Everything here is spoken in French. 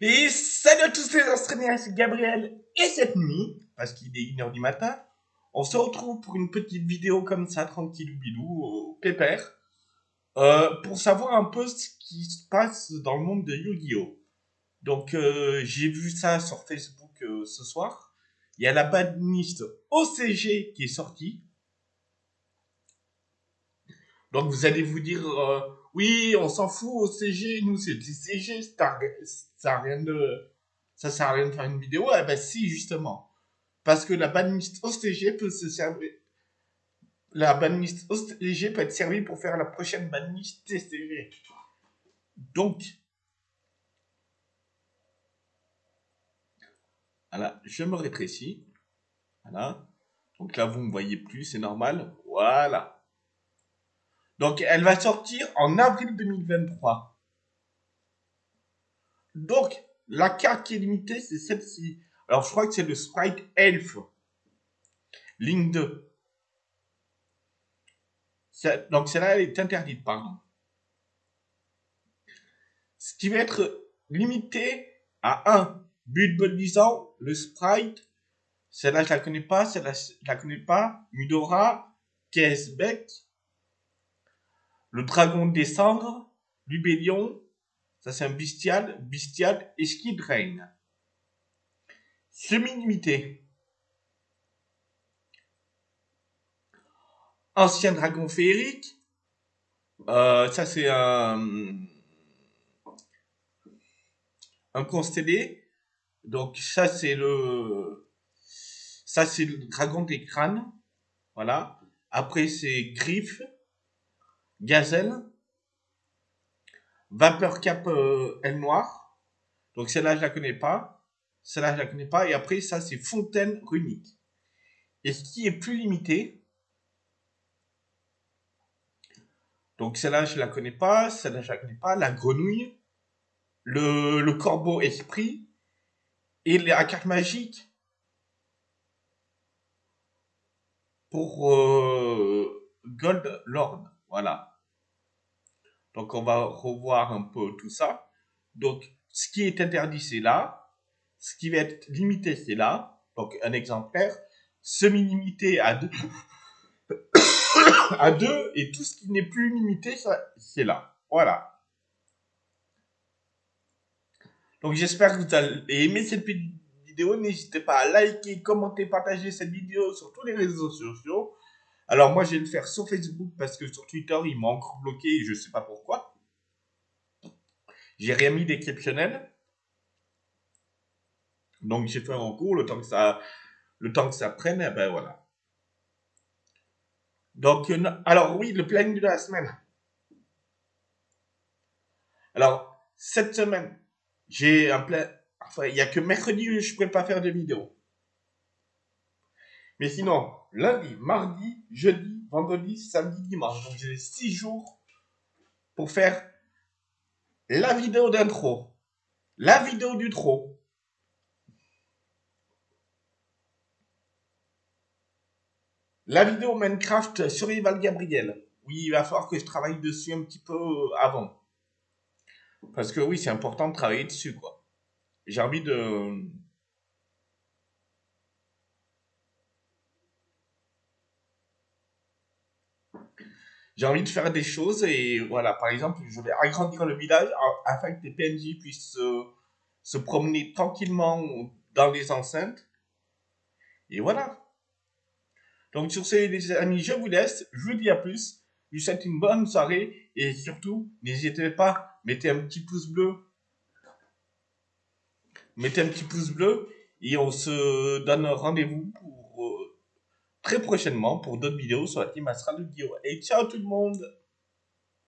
Et salut à tous les Australiens, c'est Gabriel. Et cette nuit, parce qu'il est 1h du matin, on se retrouve pour une petite vidéo comme ça, tranquille bilou, au pépère, euh, pour savoir un peu ce qui se passe dans le monde de Yu-Gi-Oh! Donc, euh, j'ai vu ça sur Facebook euh, ce soir. Il y a la badministe OCG qui est sortie. Donc, vous allez vous dire, euh, oui, on s'en fout OCG, nous c'est du CG, ça sert à rien de, ça sert à rien de faire une vidéo. Eh ben si, justement. Parce que la badministe OCG peut se servir, la badministe OCG peut être servie pour faire la prochaine badministe TCG. Donc, voilà, je me rétrécis. Voilà. Donc là, vous ne me voyez plus, c'est normal. Voilà. Donc, elle va sortir en avril 2023. Donc, la carte qui est limitée, c'est celle-ci. Alors, je crois que c'est le Sprite Elf. Ligne 2. C'est- Donc, celle-là, elle est interdite, pardon. Ce qui va être limité à un but disant le Sprite. Celle-là, je la connais pas. Celle-là, je la connais pas. Mudora, Kesbeck, le dragon des cendres, Lubellion, ça c'est un bestial, bestial et Skid Rain. Semi-limité. Ancien dragon féerique, euh, ça c'est un, un constellé. Donc ça c'est le, ça c'est le dragon des crânes, voilà. Après c'est Griffe, Gazelle, Vapeur Cap euh, aile noire. Donc celle-là, je la connais pas. Celle-là, je la connais pas. Et après, ça, c'est Fontaine Runique. Et ce qui est plus limité, donc celle-là, je la connais pas. Celle-là, je la connais pas. La grenouille, le, le corbeau esprit et la carte magique pour euh, Gold Lord. Voilà. Donc on va revoir un peu tout ça. Donc ce qui est interdit c'est là. Ce qui va être limité c'est là. Donc un exemplaire. Semi-limité à deux. à deux. Et tout ce qui n'est plus limité c'est là. Voilà. Donc j'espère que vous allez aimer cette vidéo. N'hésitez pas à liker, commenter, partager cette vidéo sur tous les réseaux sociaux. Alors moi, je vais le faire sur Facebook parce que sur Twitter, il m'a encore bloqué et je sais pas pourquoi. J'ai rien mis d'exceptionnel. Donc j'ai fait un cours, le temps que ça, le temps que ça prenne, et ben voilà. Donc, euh, alors oui, le planning de la semaine. Alors, cette semaine, j'ai un plan, enfin, il y a que mercredi où je ne pourrais pas faire de vidéo. Mais sinon, lundi, mardi, jeudi, vendredi, samedi, dimanche. Donc j'ai 6 jours pour faire la vidéo d'intro, la vidéo du trop, la vidéo Minecraft Survival Gabriel. Oui, il va falloir que je travaille dessus un petit peu avant. Parce que oui, c'est important de travailler dessus, quoi. J'ai envie de... J'ai envie de faire des choses et voilà, par exemple, je vais agrandir le village afin que les PNJ puissent se promener tranquillement dans les enceintes. Et voilà. Donc sur ce, les amis, je vous laisse. Je vous dis à plus. Je vous souhaite une bonne soirée et surtout, n'hésitez pas, mettez un petit pouce bleu. Mettez un petit pouce bleu et on se donne rendez-vous pour très prochainement pour d'autres vidéos sur la team Astral de Guillaume. Et ciao tout le monde